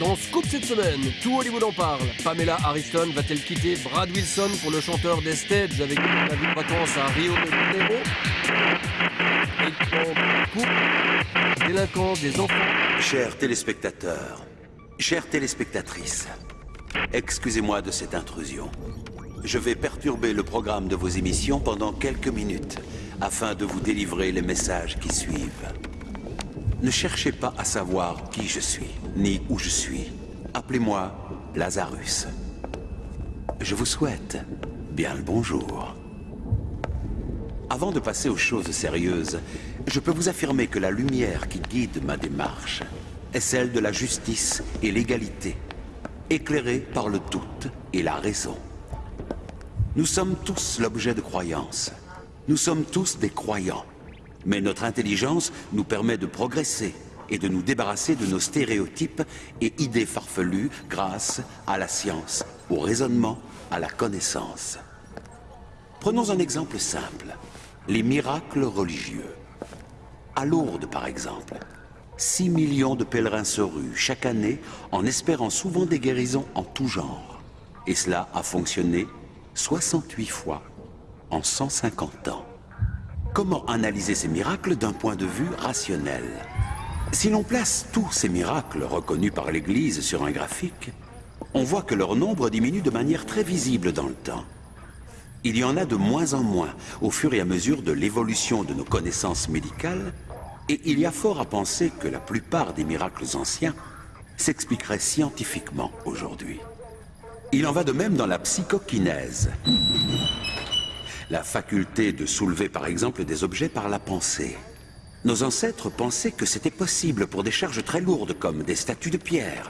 Dans Scoop cette semaine, tout Hollywood en parle. Pamela Harrison va-t-elle quitter Brad Wilson pour le chanteur des Stages avec la vie de vacances à Rio de Janeiro? Et délinquance des enfants. Chers téléspectateurs, chères téléspectatrices, excusez-moi de cette intrusion. Je vais perturber le programme de vos émissions pendant quelques minutes afin de vous délivrer les messages qui suivent. Ne cherchez pas à savoir qui je suis, ni où je suis. Appelez-moi Lazarus. Je vous souhaite bien le bonjour. Avant de passer aux choses sérieuses, je peux vous affirmer que la lumière qui guide ma démarche est celle de la justice et l'égalité, éclairée par le doute et la raison. Nous sommes tous l'objet de croyances. Nous sommes tous des croyants. Mais notre intelligence nous permet de progresser et de nous débarrasser de nos stéréotypes et idées farfelues grâce à la science, au raisonnement, à la connaissance. Prenons un exemple simple, les miracles religieux. À Lourdes, par exemple, 6 millions de pèlerins se ruent chaque année en espérant souvent des guérisons en tout genre. Et cela a fonctionné 68 fois en 150 ans. Comment analyser ces miracles d'un point de vue rationnel? Si l'on place tous ces miracles reconnus par l'Église sur un graphique, on voit que leur nombre diminue de manière très visible dans le temps. Il y en a de moins en moins au fur et à mesure de l'évolution de nos connaissances médicales, et il y a fort à penser que la plupart des miracles anciens s'expliqueraient scientifiquement aujourd'hui. Il en va de même dans la psychokinèse la faculté de soulever par exemple des objets par la pensée. Nos ancêtres pensaient que c'était possible pour des charges très lourdes comme des statues de pierre.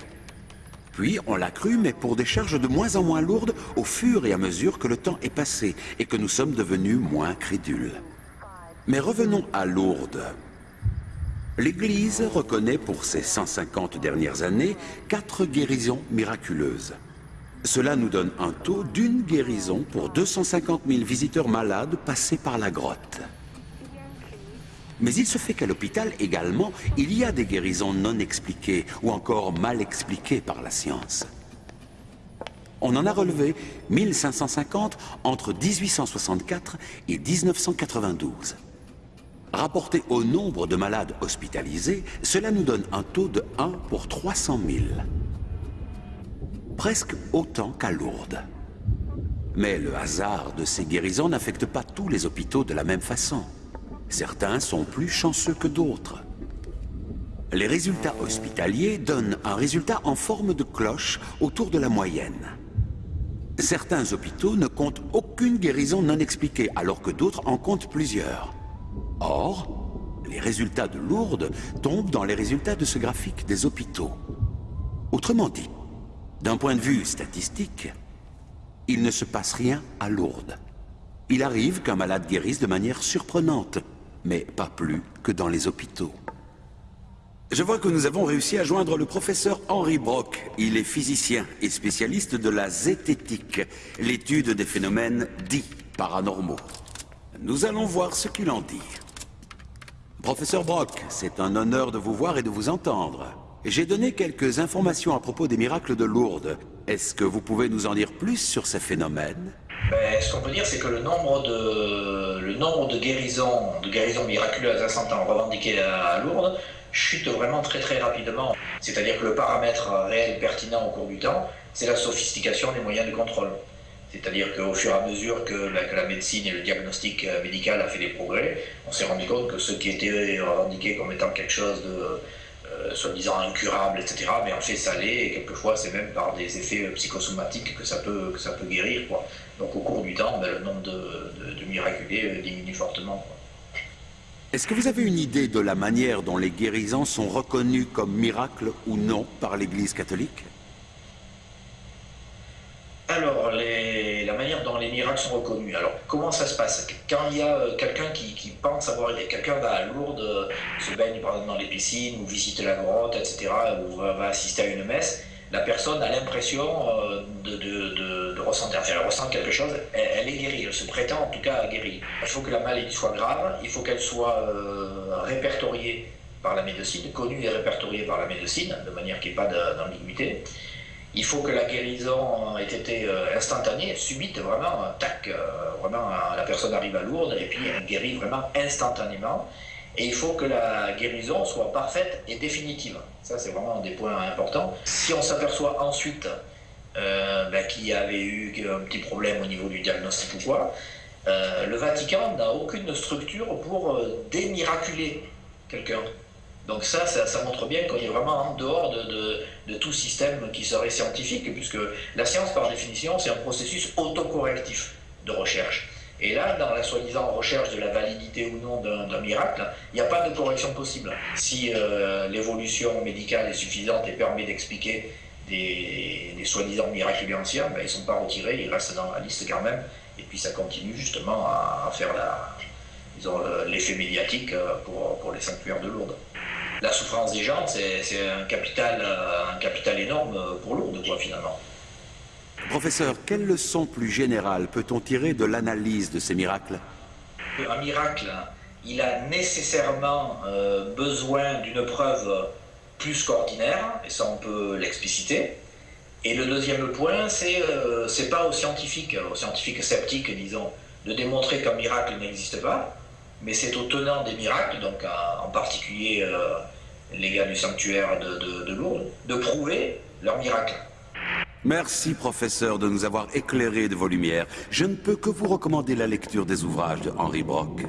Puis on l'a cru, mais pour des charges de moins en moins lourdes au fur et à mesure que le temps est passé et que nous sommes devenus moins crédules. Mais revenons à Lourdes. L'Église reconnaît pour ces 150 dernières années quatre guérisons miraculeuses. Cela nous donne un taux d'une guérison pour 250 000 visiteurs malades passés par la grotte. Mais il se fait qu'à l'hôpital également, il y a des guérisons non expliquées ou encore mal expliquées par la science. On en a relevé 1550 entre 1864 et 1992. Rapporté au nombre de malades hospitalisés, cela nous donne un taux de 1 pour 300 000 presque autant qu'à Lourdes. Mais le hasard de ces guérisons n'affecte pas tous les hôpitaux de la même façon. Certains sont plus chanceux que d'autres. Les résultats hospitaliers donnent un résultat en forme de cloche autour de la moyenne. Certains hôpitaux ne comptent aucune guérison non expliquée, alors que d'autres en comptent plusieurs. Or, les résultats de Lourdes tombent dans les résultats de ce graphique des hôpitaux. Autrement dit, d'un point de vue statistique, il ne se passe rien à Lourdes. Il arrive qu'un malade guérisse de manière surprenante, mais pas plus que dans les hôpitaux. Je vois que nous avons réussi à joindre le professeur Henri Brock. Il est physicien et spécialiste de la zététique, l'étude des phénomènes dits paranormaux. Nous allons voir ce qu'il en dit. Professeur Brock, c'est un honneur de vous voir et de vous entendre. J'ai donné quelques informations à propos des miracles de Lourdes. Est-ce que vous pouvez nous en dire plus sur ces phénomènes ben, Ce qu'on peut dire, c'est que le nombre de, guérisons, miraculeuses à 100 ans revendiquées à Lourdes chute vraiment très très rapidement. C'est-à-dire que le paramètre réel pertinent au cours du temps, c'est la sophistication des moyens de contrôle. C'est-à-dire qu'au fur et à mesure que la, que la, médecine et le diagnostic médical a fait des progrès, on s'est rendu compte que ce qui était revendiqué comme étant quelque chose de euh, soi-disant incurable, etc. Mais en fait, ça l'est, et quelquefois, c'est même par des effets psychosomatiques que ça peut, que ça peut guérir. Quoi. Donc, au cours du temps, ben, le nombre de, de, miraculés euh, diminue fortement. Est-ce que vous avez une idée de la manière dont les guérisons sont reconnues comme miracles ou non par l'Église catholique? Alors, la sont reconnus. Alors, comment ça se passe? Quand il y a euh, quelqu'un qui, pense avoir quelqu'un va à Lourdes, euh, se baigne par exemple dans les piscines, ou visite la grotte, etc., ou va, assister à une messe, la personne a l'impression euh, de, ressentir, enfin, elle ressent quelque chose, elle, est guérie, elle se prétend en tout cas à guérir. Il faut que la maladie soit grave, il faut qu'elle soit répertoriée par la médecine, connu et répertorié par la médecine, de manière qu'il n'y ait pas d'ambiguïté. Il faut que la guérison ait été euh, instantanée, subite, vraiment, tac, euh, vraiment, la personne arrive à Lourdes et puis elle guérit vraiment instantanément. Et il faut que la guérison soit parfaite et définitive. Ça, c'est vraiment des points importants. Si on s'aperçoit ensuite euh, ben, qu'il y avait eu un petit problème au niveau du diagnostic ou quoi, le Vatican n'a aucune structure pour démiraculer quelqu'un. Donc ça, ça, montre bien qu'on est vraiment en dehors de, tout système qui serait scientifique, puisque la science, par définition, c'est un processus autocorrectif de recherche. Et là, dans la soi-disant recherche de la validité ou non d'un miracle, il n'y a pas de correction possible. Si euh, l'évolution médicale est suffisante et permet d'expliquer des, soi-disant miracles anciens, ben, ils ne sont pas retirés, ils restent dans la liste quand même. Et puis ça continue justement à, faire l'effet médiatique euh, pour, pour les sanctuaires de Lourdes la souffrance des gens, c'est un capital, euh, un capital énorme pour Lourdes, quoi, finalement. Professeur, quelle leçon plus générale peut-on tirer de l'analyse de ces miracles? Un miracle, il a nécessairement euh, besoin d'une preuve plus qu'ordinaire, et ça on peut l'expliciter. Et le deuxième point, c'est euh, c'est pas aux scientifiques, aux scientifiques sceptiques, disons, de démontrer qu'un miracle n'existe pas, mais c'est aux tenants des miracles, donc en particulier euh, les gars du sanctuaire de, Lourdes, de prouver leur miracle. Merci, professeur, de nous avoir éclairé de vos lumières. Je ne peux que vous recommander la lecture des ouvrages de Henri Brock.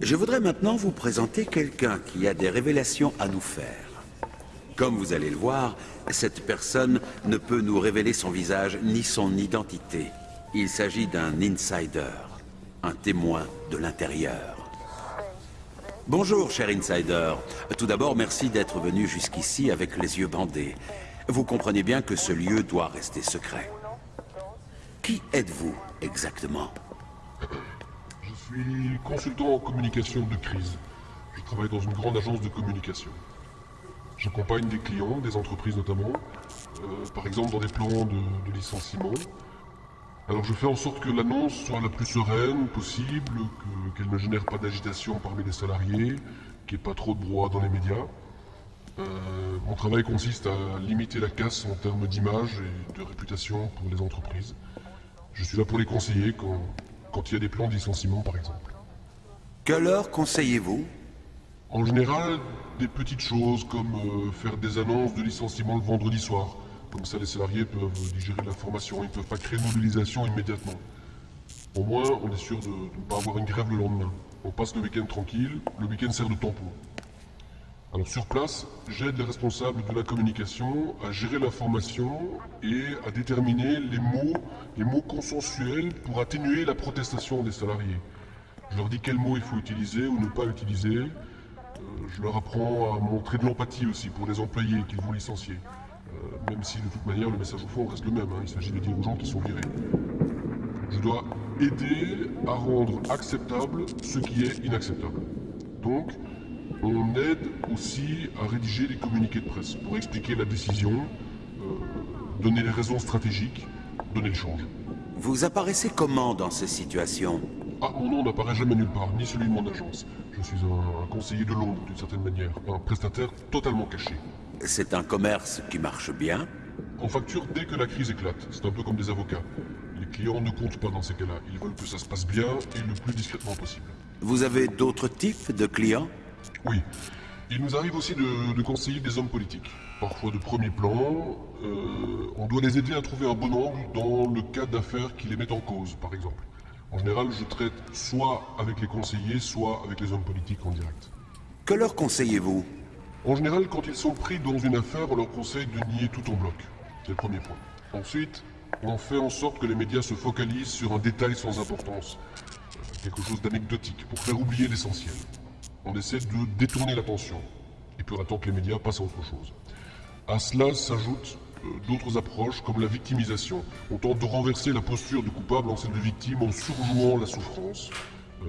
Je voudrais maintenant vous présenter quelqu'un qui a des révélations à nous faire. Comme vous allez le voir, cette personne ne peut nous révéler son visage ni son identité. Il s'agit d'un insider un témoin de l'intérieur. Bonjour, cher insider. Tout d'abord, merci d'être venu jusqu'ici avec les yeux bandés. Vous comprenez bien que ce lieu doit rester secret. Qui êtes-vous exactement? Je suis consultant en communication de crise. Je travaille dans une grande agence de communication. J'accompagne des clients, des entreprises notamment, euh, par exemple dans des plans de licenciement, alors je fais en sorte que l'annonce soit la plus sereine possible, qu'elle ne génère pas d'agitation parmi les salariés, qu'il n'y ait pas trop de brouhaha dans les médias. Euh, mon travail consiste à limiter la casse en termes d'image et de réputation pour les entreprises. Je suis là pour les conseiller quand, quand il y a des plans de licenciement par exemple. Quelle heure conseillez-vous? En général, des petites choses comme euh, faire des annonces de licenciement le vendredi soir, comme ça, les salariés peuvent digérer l'information, ils ne peuvent pas créer une mobilisation immédiatement. Au moins, on est sûr de, ne pas avoir une grève le lendemain. On passe le week-end tranquille, le week-end sert de tampon. Alors sur place, j'aide les responsables de la communication à gérer l'information et à déterminer les mots, les mots consensuels pour atténuer la protestation des salariés. Je leur dis quels mots il faut utiliser ou ne pas utiliser. Euh, je leur apprends à montrer de l'empathie aussi pour les employés qu'ils vont licencier. Euh, même si de toute manière le message au fond reste le même, hein. il s'agit de dire aux gens qui sont virés. Je dois aider à rendre acceptable ce qui est inacceptable. Donc, on aide aussi à rédiger les communiqués de presse pour expliquer la décision, euh, donner les raisons stratégiques, donner le change. Vous apparaissez comment dans ces situations? Ah, mon nom n'apparaît jamais nulle part, ni celui de mon agence. Je suis un, un conseiller de Londres, d'une certaine manière, un prestataire totalement caché. C'est un commerce qui marche bien On facture dès que la crise éclate. C'est un peu comme des avocats. Les clients ne comptent pas dans ces cas-là. Ils veulent que ça se passe bien et le plus discrètement possible. Vous avez d'autres types de clients? Oui. Il nous arrive aussi de, conseiller des hommes politiques. Parfois de premier plan. Euh, on doit les aider à trouver un bon angle dans le cas d'affaires qui les mettent en cause, par exemple. En général, je traite soit avec les conseillers, soit avec les hommes politiques en direct. Que leur conseillez-vous? En général, quand ils sont pris dans une affaire, on leur conseille de nier tout en bloc. C'est le premier point. Ensuite, on fait en sorte que les médias se focalisent sur un détail sans importance, quelque chose d'anecdotique, pour faire oublier l'essentiel. On essaie de détourner l'attention, et puis on attend que les médias passent à autre chose. À cela s'ajoutent euh, d'autres approches, comme la victimisation. On tente de renverser la posture du coupable en celle de victime en surjouant la souffrance. Euh,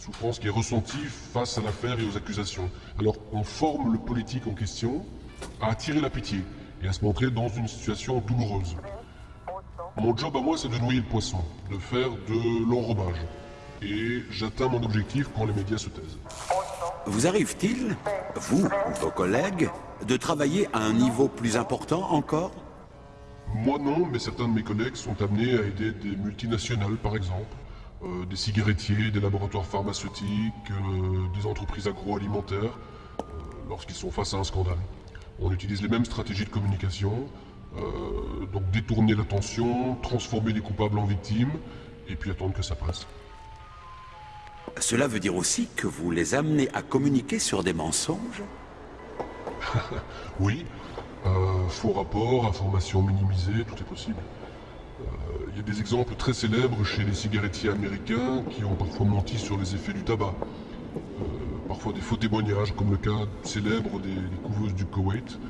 la souffrance qui est ressentie face à l'affaire et aux accusations. Alors on forme le politique en question à attirer la pitié et à se montrer dans une situation douloureuse. Mon job à moi, c'est de noyer le poisson, de faire de l'enrobage. Et j'atteins mon objectif quand les médias se taisent. Vous arrive-t-il, vous ou vos collègues, de travailler à un niveau plus important encore? Moi non, mais certains de mes collègues sont amenés à aider des multinationales par exemple, euh, des cigarettiers, des laboratoires pharmaceutiques, euh, des entreprises agroalimentaires, euh, lorsqu'ils sont face à un scandale. On utilise les mêmes stratégies de communication, donc détourner l'attention, transformer les coupables en victimes, et puis attendre que ça passe. Cela veut dire aussi que vous les amenez à communiquer sur des mensonges? Oui. Faux rapports, informations minimisées, tout est possible. Il y a des exemples très célèbres chez les cigarettiers américains qui ont parfois menti sur les effets du tabac. Euh, parfois des faux témoignages, comme le cas célèbre des, couveuses du Koweït.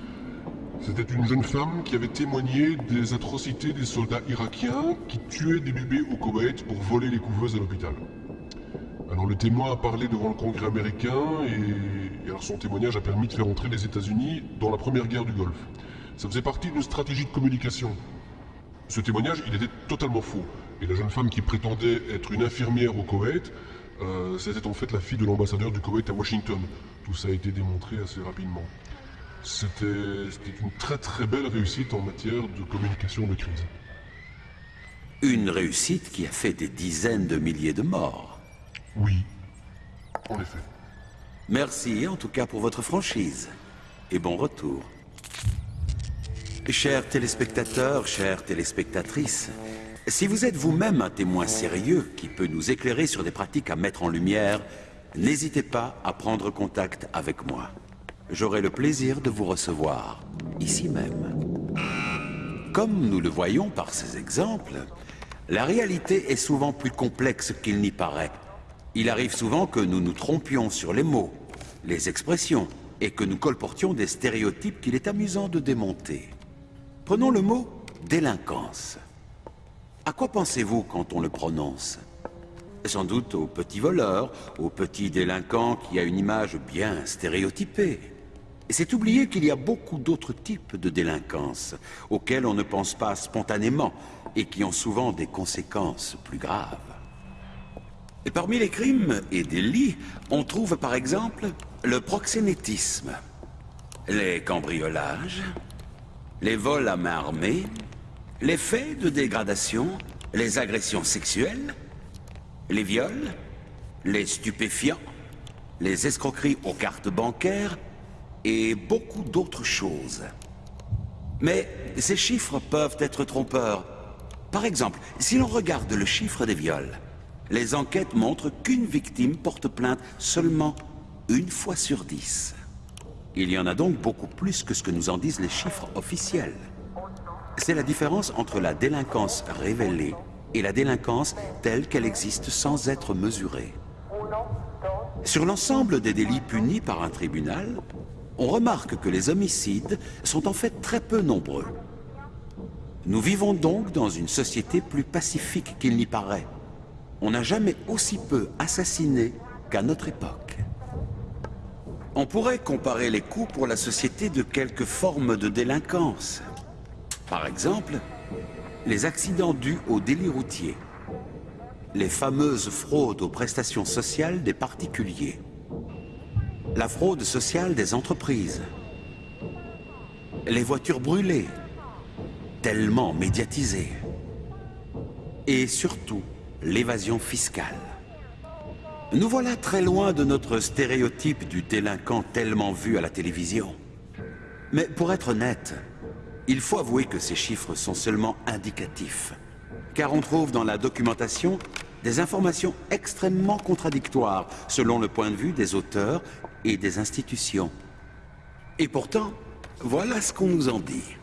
C'était une jeune femme qui avait témoigné des atrocités des soldats irakiens qui tuaient des bébés au Koweït pour voler les couveuses à l'hôpital. Alors le témoin a parlé devant le Congrès américain et, son témoignage a permis de faire entrer les États-Unis dans la première guerre du Golfe. Ça faisait partie d'une stratégie de communication. Ce témoignage, il était totalement faux. Et la jeune femme qui prétendait être une infirmière au Koweït, euh, c'était en fait la fille de l'ambassadeur du Koweït à Washington. Tout ça a été démontré assez rapidement. C'était une très très belle réussite en matière de communication de crise. Une réussite qui a fait des dizaines de milliers de morts. Oui, en effet. Merci en tout cas pour votre franchise. Et bon retour. Chers téléspectateurs, chères téléspectatrices, si vous êtes vous-même un témoin sérieux qui peut nous éclairer sur des pratiques à mettre en lumière, n'hésitez pas à prendre contact avec moi. J'aurai le plaisir de vous recevoir, ici même. Comme nous le voyons par ces exemples, la réalité est souvent plus complexe qu'il n'y paraît. Il arrive souvent que nous nous trompions sur les mots, les expressions, et que nous colportions des stéréotypes qu'il est amusant de démonter. Prenons le mot délinquance. À quoi pensez-vous quand on le prononce? Sans doute au petit voleur, au petit délinquant qui a une image bien stéréotypée. C'est oublier qu'il y a beaucoup d'autres types de délinquance, auxquels on ne pense pas spontanément, et qui ont souvent des conséquences plus graves. Parmi les crimes et délits, on trouve par exemple le proxénétisme, les cambriolages, les vols à main armée, les faits de dégradation, les agressions sexuelles, les viols, les stupéfiants, les escroqueries aux cartes bancaires et beaucoup d'autres choses. Mais ces chiffres peuvent être trompeurs. Par exemple, si l'on regarde le chiffre des viols, les enquêtes montrent qu'une victime porte plainte seulement une fois sur dix. Il y en a donc beaucoup plus que ce que nous en disent les chiffres officiels. C'est la différence entre la délinquance révélée et la délinquance telle qu'elle existe sans être mesurée. Sur l'ensemble des délits punis par un tribunal, on remarque que les homicides sont en fait très peu nombreux. Nous vivons donc dans une société plus pacifique qu'il n'y paraît on n'a jamais aussi peu assassiné qu'à notre époque. On pourrait comparer les coûts pour la société de quelques formes de délinquance. Par exemple, les accidents dus aux délits routiers, les fameuses fraudes aux prestations sociales des particuliers, la fraude sociale des entreprises, les voitures brûlées, tellement médiatisées, et surtout l'évasion fiscale. Nous voilà très loin de notre stéréotype du délinquant tellement vu à la télévision. Mais pour être honnête, il faut avouer que ces chiffres sont seulement indicatifs. Car on trouve dans la documentation des informations extrêmement contradictoires selon le point de vue des auteurs et des institutions. Et pourtant, voilà ce qu'on nous en dit.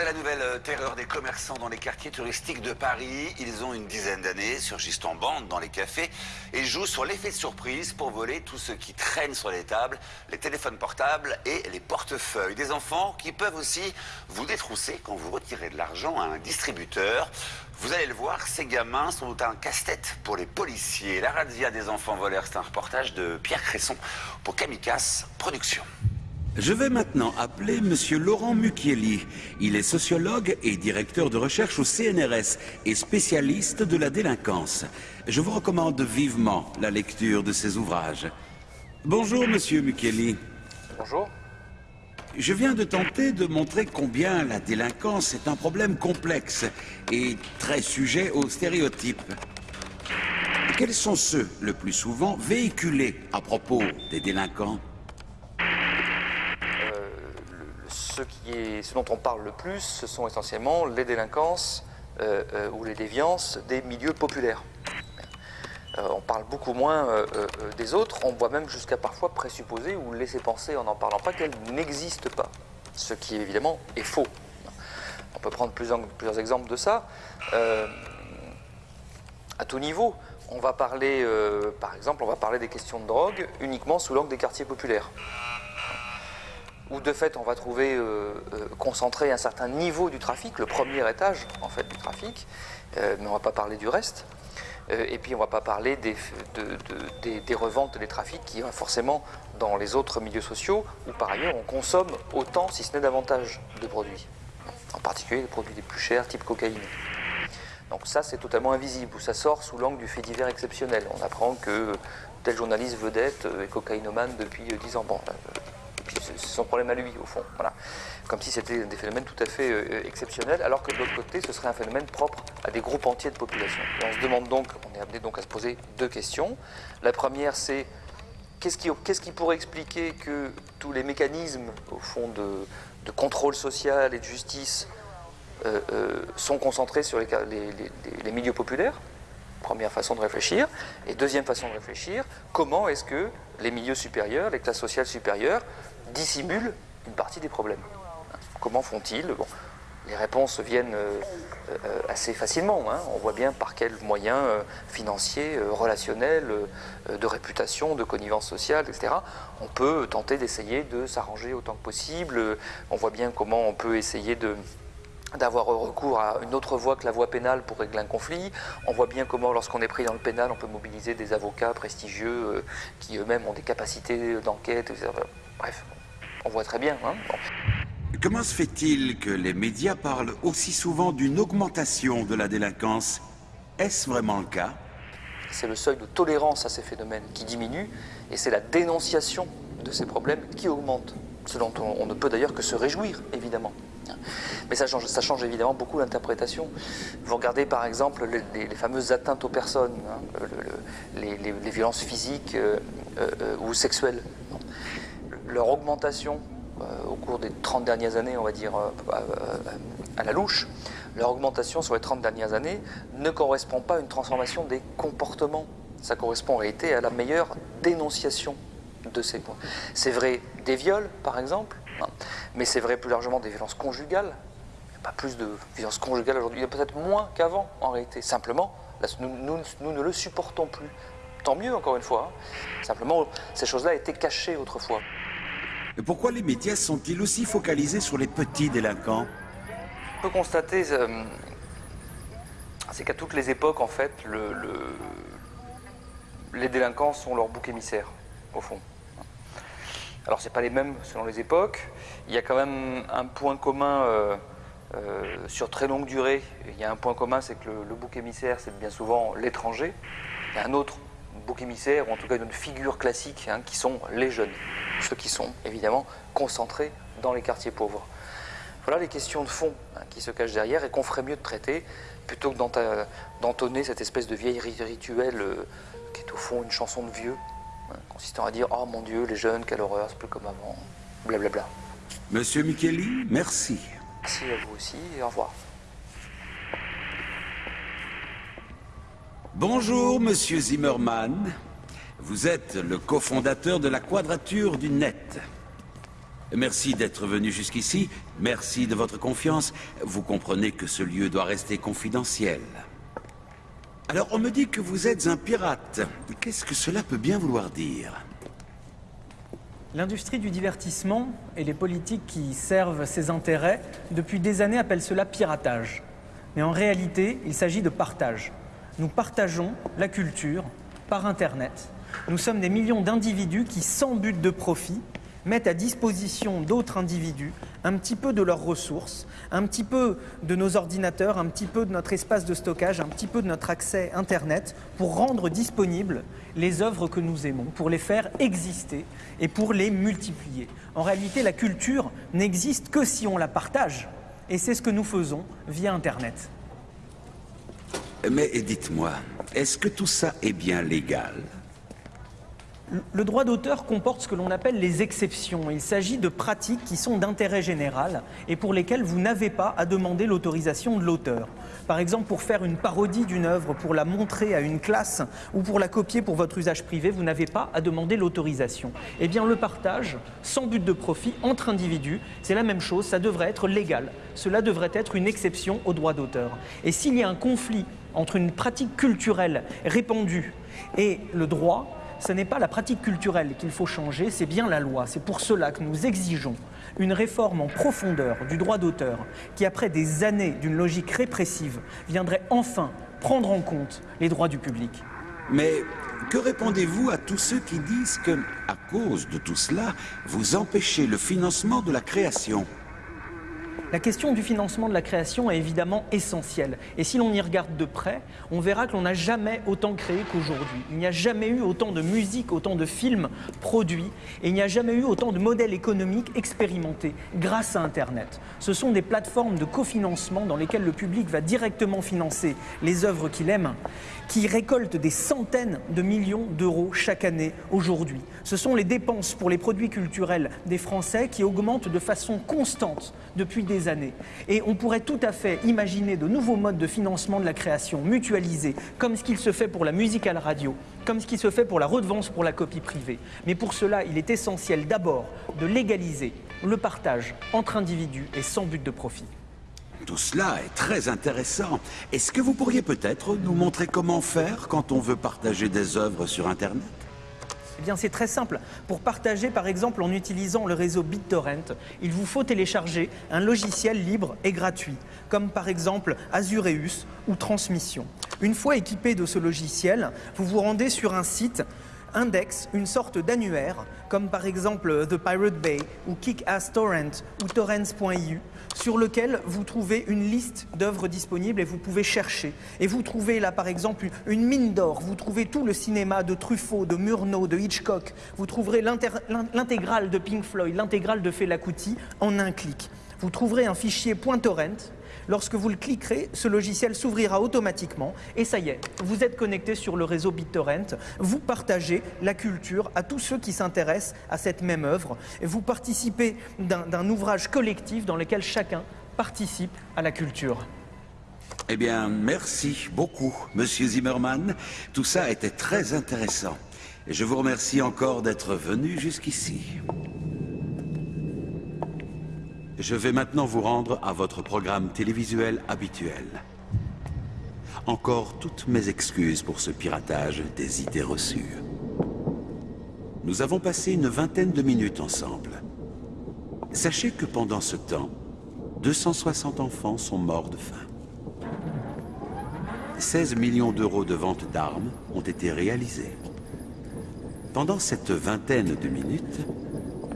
C'est la nouvelle euh, terreur des commerçants dans les quartiers touristiques de Paris. Ils ont une dizaine d'années, surgissent en bande dans les cafés et jouent sur l'effet de surprise pour voler tout ce qui traîne sur les tables, les téléphones portables et les portefeuilles. Des enfants qui peuvent aussi vous détrousser quand vous retirez de l'argent à un distributeur. Vous allez le voir, ces gamins sont un casse-tête pour les policiers. La razzia des enfants voleurs, c'est un reportage de Pierre Cresson pour Kamikaze Productions. Je vais maintenant appeler Monsieur Laurent Mucchielli. Il est sociologue et directeur de recherche au CNRS et spécialiste de la délinquance. Je vous recommande vivement la lecture de ses ouvrages. Bonjour, monsieur Mukeli. Bonjour. Je viens de tenter de montrer combien la délinquance est un problème complexe et très sujet aux stéréotypes. Quels sont ceux, le plus souvent, véhiculés à propos des délinquants? Ce, dont on parle le plus, ce sont essentiellement les délinquances euh, euh, ou les déviances des milieux populaires. Euh, on parle beaucoup moins des autres, on voit même jusqu'à parfois présupposer ou laisser penser en n'en parlant pas qu'elles n'existent pas, ce qui évidemment est faux. On peut prendre plusieurs, plusieurs exemples de ça. à tout niveau, on va parler, par exemple, on va parler des questions de drogue uniquement sous l'angle des quartiers populaires où de fait on va trouver euh, euh, concentré un certain niveau du trafic, le premier étage en fait du trafic, euh, mais on ne va pas parler du reste. et puis on ne va pas parler des, des, reventes des trafics qui forcément dans les autres milieux sociaux où par ailleurs on consomme autant, si ce n'est davantage, de produits. En particulier les produits les plus chers, type cocaïne. Donc ça c'est totalement invisible, ou ça sort sous l'angle du fait divers exceptionnel. On apprend que tel journaliste vedette est cocaïnomane depuis 10 ans. Bon, c'est son problème à lui, au fond. Voilà. Comme si c'était des phénomènes tout à fait euh, exceptionnels, alors que de l'autre côté, ce serait un phénomène propre à des groupes entiers de population. Et on se demande donc, on est amené donc à se poser deux questions. La première, c'est qu'est-ce qui, qui, pourrait expliquer que tous les mécanismes, au fond, de, contrôle social et de justice euh, euh, sont concentrés sur les milieux populaires? Première façon de réfléchir. Et deuxième façon de réfléchir, comment est-ce que les milieux supérieurs, les classes sociales supérieures, dissimulent une partie des problèmes. Comment font-ils? Bon, Les réponses viennent euh, euh, assez facilement. Hein. On voit bien par quels moyens euh, financiers, relationnels, de réputation, de connivence sociale, etc. On peut tenter d'essayer de s'arranger autant que possible. On voit bien comment on peut essayer de d'avoir recours à une autre voie que la voie pénale pour régler un conflit. On voit bien comment, lorsqu'on est pris dans le pénal, on peut mobiliser des avocats prestigieux qui eux-mêmes ont des capacités d'enquête. Bref, on voit très bien. Hein Comment se fait-il que les médias parlent aussi souvent d'une augmentation de la délinquance? Est-ce vraiment le cas? C'est le seuil de tolérance à ces phénomènes qui diminue et c'est la dénonciation de ces problèmes qui augmente. Ce dont on, ne peut d'ailleurs que se réjouir, évidemment. Mais ça change, ça change évidemment beaucoup l'interprétation. Vous regardez par exemple les, fameuses atteintes aux personnes, hein, les, violences physiques euh, euh, ou sexuelles leur augmentation euh, au cours des 30 dernières années, on va dire, euh, euh, à la louche, leur augmentation sur les 30 dernières années ne correspond pas à une transformation des comportements. Ça correspond en réalité à la meilleure dénonciation de ces points. C'est vrai des viols, par exemple, hein, mais c'est vrai plus largement des violences conjugales. Il n'y a pas plus de violences conjugales aujourd'hui, il y a peut-être moins qu'avant en réalité. Simplement, nous, nous, ne le supportons plus. Tant mieux, encore une fois. Hein. Simplement, ces choses-là étaient cachées autrefois. Pourquoi les médias sont-ils aussi focalisés sur les petits délinquants On peut constater, euh, c'est qu'à toutes les époques, en fait, les délinquants sont leur bouc émissaire, au fond. Alors, c'est pas les mêmes selon les époques. Il y a quand même un point commun euh, euh, sur très longue durée. Il y a un point commun, c'est que le bouc émissaire, c'est bien souvent l'étranger. Il y a un autre bouc émissaire, ou en tout cas une figure classique, hein, qui sont les jeunes. Ceux qui sont évidemment concentrés dans les quartiers pauvres. Voilà les questions de fond hein, qui se cachent derrière et qu'on ferait mieux de traiter plutôt que d'entonner cette espèce de vieille rituel euh, qui est au fond une chanson de vieux, hein, consistant à dire Oh mon Dieu, les jeunes, quelle horreur, c'est plus comme avant, blablabla. Monsieur Micheli, merci. Merci à vous aussi et au revoir. Bonjour, monsieur Zimmerman. Vous êtes le cofondateur de la Quadrature du Net. Merci d'être venu jusqu'ici. Merci de votre confiance. Vous comprenez que ce lieu doit rester confidentiel. Alors, on me dit que vous êtes un pirate. Qu'est-ce que cela peut bien vouloir dire? L'industrie du divertissement et les politiques qui servent ses intérêts depuis des années appellent cela piratage. Mais en réalité, il s'agit de partage nous partageons la culture par Internet. Nous sommes des millions d'individus qui, sans but de profit, mettent à disposition d'autres individus un petit peu de leurs ressources, un petit peu de nos ordinateurs, un petit peu de notre espace de stockage, un petit peu de notre accès Internet pour rendre disponibles les œuvres que nous aimons, pour les faire exister et pour les multiplier. En réalité, la culture n'existe que si on la partage. Et c'est ce que nous faisons via Internet. Mais dites-moi, est-ce que tout ça est bien légal? Le droit d'auteur comporte ce que l'on appelle les exceptions. Il s'agit de pratiques qui sont d'intérêt général et pour lesquelles vous n'avez pas à demander l'autorisation de l'auteur. Par exemple, pour faire une parodie d'une œuvre, pour la montrer à une classe ou pour la copier pour votre usage privé, vous n'avez pas à demander l'autorisation. Eh bien, le partage, sans but de profit, entre individus, c'est la même chose, ça devrait être légal. Cela devrait être une exception au droit d'auteur. Et s'il y a un conflit entre une pratique culturelle répandue et le droit, ce n'est pas la pratique culturelle qu'il faut changer, c'est bien la loi. C'est pour cela que nous exigeons une réforme en profondeur du droit d'auteur qui, après des années d'une logique répressive, viendrait enfin prendre en compte les droits du public. Mais que répondez-vous à tous ceux qui disent que, à cause de tout cela, vous empêchez le financement de la création? La question du financement de la création est évidemment essentielle. Et si l'on y regarde de près, on verra que l'on n'a jamais autant créé qu'aujourd'hui. Il n'y a jamais eu autant de musique, autant de films produits, et il n'y a jamais eu autant de modèles économiques expérimentés grâce à Internet. Ce sont des plateformes de cofinancement dans lesquelles le public va directement financer les œuvres qu'il aime qui récoltent des centaines de millions d'euros chaque année aujourd'hui. Ce sont les dépenses pour les produits culturels des Français qui augmentent de façon constante depuis des Et on pourrait tout à fait imaginer de nouveaux modes de financement de la création mutualisés, comme ce qu'il se fait pour la musique à la radio, comme ce qui se fait pour la redevance pour la copie privée. Mais pour cela, il est essentiel d'abord de légaliser le partage entre individus et sans but de profit. Tout cela est très intéressant. Est-ce que vous pourriez peut-être nous montrer comment faire quand on veut partager des œuvres sur Internet? Eh bien, c'est très simple. Pour partager, par exemple, en utilisant le réseau BitTorrent, il vous faut télécharger un logiciel libre et gratuit, comme par exemple Azureus ou Transmission. Une fois équipé de ce logiciel, vous vous rendez sur un site index une sorte d'annuaire, comme par exemple The Pirate Bay ou Kick-Ass Torrent ou torrents.eu, sur lequel vous trouvez une liste d'œuvres disponibles et vous pouvez chercher. Et vous trouvez là par exemple une mine d'or, vous trouvez tout le cinéma de Truffaut, de Murnau, de Hitchcock, vous trouverez l'intégrale de Pink Floyd, l'intégrale de Fela en un clic. Vous trouverez un fichier .torrent Lorsque vous le cliquerez, ce logiciel s'ouvrira automatiquement et ça y est, vous êtes connecté sur le réseau BitTorrent. Vous partagez la culture à tous ceux qui s'intéressent à cette même œuvre. Vous participez d'un ouvrage collectif dans lequel chacun participe à la culture. Eh bien, merci beaucoup, Monsieur Zimmerman. Tout ça était très intéressant. Et je vous remercie encore d'être venu jusqu'ici. Je vais maintenant vous rendre à votre programme télévisuel habituel. Encore toutes mes excuses pour ce piratage des idées reçues. Nous avons passé une vingtaine de minutes ensemble. Sachez que pendant ce temps, 260 enfants sont morts de faim. 16 millions d'euros de vente d'armes ont été réalisés. Pendant cette vingtaine de minutes,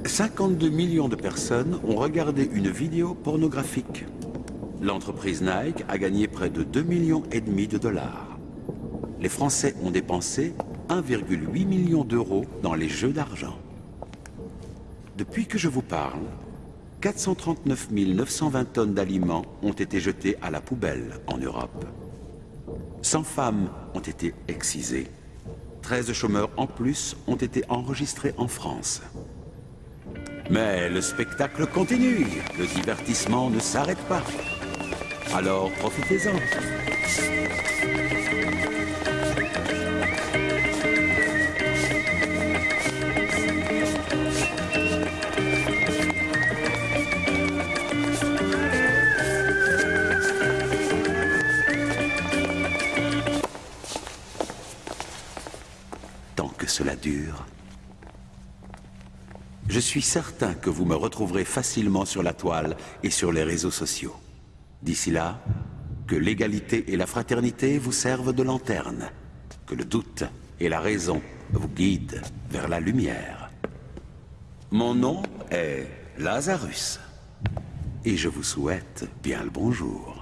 52 millions de personnes ont regardé une vidéo pornographique. L'entreprise Nike a gagné près de 2 millions et demi de dollars. Les Français ont dépensé 1,8 million d'euros dans les jeux d'argent. Depuis que je vous parle, 439 920 tonnes d'aliments ont été jetées à la poubelle en Europe. 100 femmes ont été excisées. 13 chômeurs en plus ont été enregistrés en France. Mais le spectacle continue, le divertissement ne s'arrête pas. Alors profitez-en. Tant que cela dure, je suis certain que vous me retrouverez facilement sur la toile et sur les réseaux sociaux. D'ici là, que l'égalité et la fraternité vous servent de lanterne, que le doute et la raison vous guident vers la lumière. Mon nom est Lazarus. Et je vous souhaite bien le bonjour.